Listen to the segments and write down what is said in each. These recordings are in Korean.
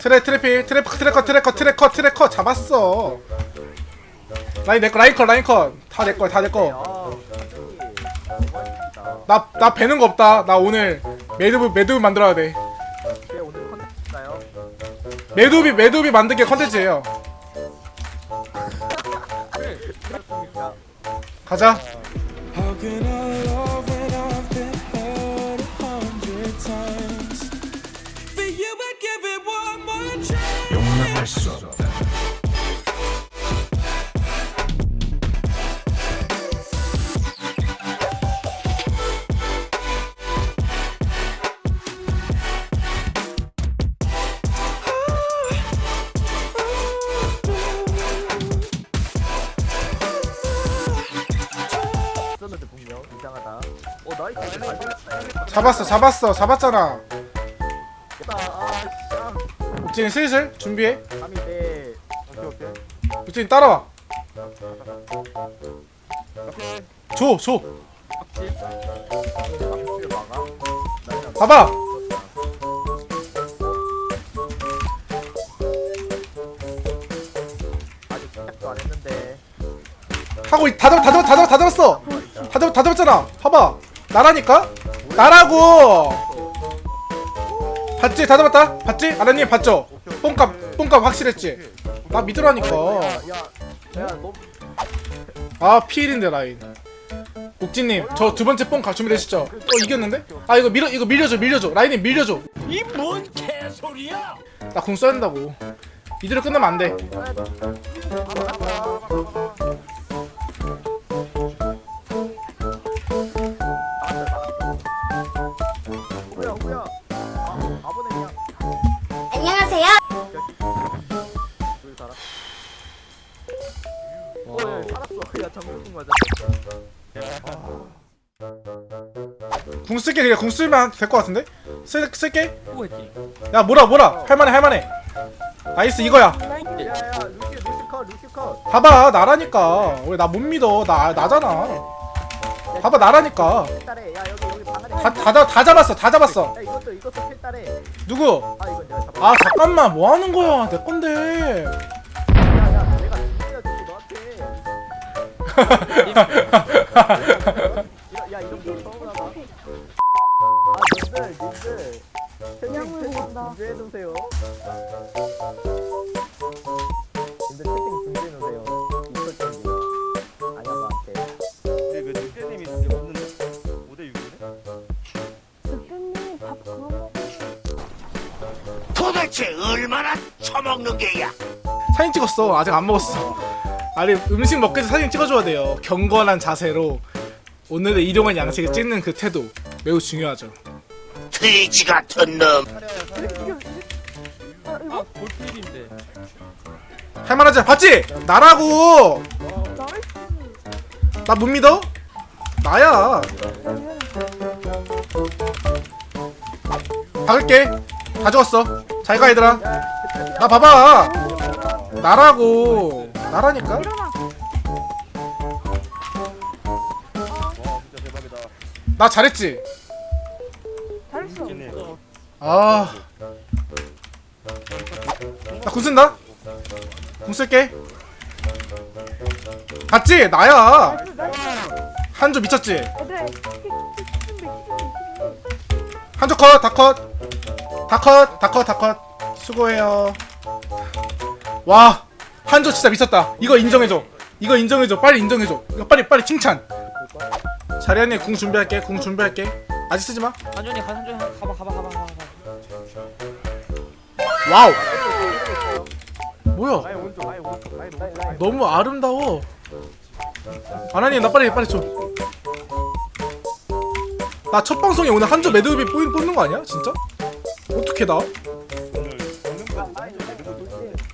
트레 트래피 트래커 트래커 트래커 트래커 트래커. 잡았어. 라인 내꺼 라인 컷 라인 컷다 내꺼 다 내꺼 나 나 배는 거 없다. 나 오늘 매드브 매드브 만들어야 돼. 컨텐츠인가요? 매드비 매드비 만들기 컨텐츠예요? 가자 nice. 잡았어 잡았어 잡았잖아 됐다. 아 씨. 슬슬 준비해 밤인데. 오케이 오케이. 우진 따라와 오케이. 줘줘 막아. 나는 봐봐 아직 시작도 안 했는데. 하고 있- 다 잡, 다 잡, 다 잡, 다 잡았어. 다 잡, 다 잡았잖아. 봐봐. 나라니까. 나라고. 봤지? 다 잡았다. 봤지? 아라님 봤죠? 뽕값, 뽕값 확실했지. 나 믿으라니까. 아 피일인데 라인. 옥진님, 저 두 번째 뽕 준비되시죠? 어 이겼는데? 아 이거 밀어, 이거 밀려줘, 밀려줘. 라인님 밀려줘. 이 뭔 개소리야? 나 궁 써야 된다고. 이대로 끝나면 안 돼. 야, 정글 맞아. 궁 쓸게 그냥 궁 쓰면 될 것 같은데? 쓸, 쓸게. 야 뭐라 뭐라 할만해 할만해. 나이스 이거야. 야, 야, 루시, 루시 컷, 루시 컷. 봐봐 나라니까 왜 나 못 믿어 나 나잖아 봐봐 나라니까. 다, 다, 잡- 다 잡았어 다 잡았어 야, 이것도 이것도 필따래. 누구 아. 아 잠깐만 뭐 하는 거야 내 건데 야, 이런 거 처음 하나. 아, 님들, 님들. 채팅, 채팅 중지해주세요. 님들 채팅 중지해주세요. 이걸 준비. 아니야, 나한테. 근데 그 늑대님이 이제 없는데 5대 6이네? 대표님 밥 그만 먹어. 도대체 얼마나 처먹는 게야? 사진 찍었어 아직 안 먹었어 아니 음식 먹기 전에 사진 찍어줘야 돼요. 경건한 자세로. 오늘의 일용할 양식을 찍는 그 태도 매우 중요하죠. 돼지 같은 놈. 아 이거 할만하지? 봤지? 나라고. 나 못 믿어? 나야. 박을게. 다 죽었어. 잘가 얘들아. 나 봐봐. 나라고 나라니까 일어나. 와 진짜 대박이다 나 잘했지 잘했어. 아. 나궁 쓴다. 궁 쓸게. 봤지? 나야. 한조 미쳤지? 한조 컷, 다 컷. 다 컷, 다 컷, 다 컷. 수고해요. 와. 한조 진짜 미쳤다. 이거 인정해줘. 이거 인정해줘. 빨리 인정해줘. 이거 빨리, 빨리 칭찬. 자리안에 궁 준비할게. 궁 준비할게. 아직 쓰지 마. 한준이 가 한준이 가봐 가봐 가봐 가봐 와우. 뭐야? 너무 아름다워. 아나님 나 빨리 빨리 줘. 나 첫 방송에 오늘 한조 뽑, 뽑는 거 아니야? 진짜? 어떻게 나?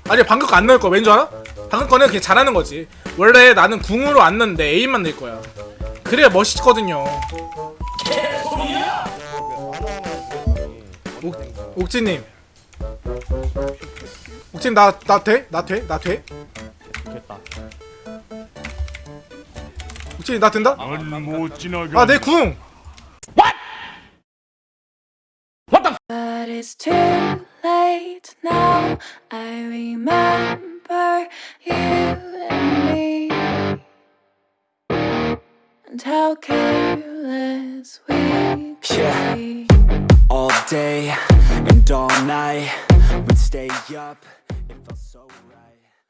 아니 방금 거 안 넣을 거야. 왠줄 알아? 방금 거는 그냥 잘하는 거지. 원래 나는 궁으로 안 넣는데 에임만 넣을 거야. 그래야 멋있거든요. 옥, 옥진님. 옥진 나 나 돼? 나 돼? 나 돼? 됐다 옥진이 나 된다? 아 내 궁. Body it's too late now. I remember you and me, and how careless we could Yeah. be. all day and all night. We'd stay up, it felt so right.